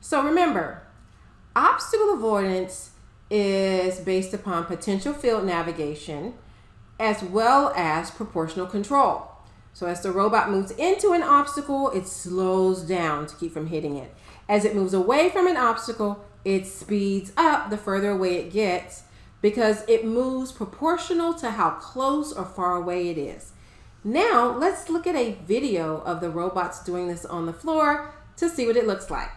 So remember, obstacle avoidance is based upon potential field navigation as well as proportional control. So as the robot moves into an obstacle, it slows down to keep from hitting it. As it moves away from an obstacle, it speeds up the further away it gets because it moves proportional to how close or far away it is. Now, let's look at a video of the robots doing this on the floor to see what it looks like.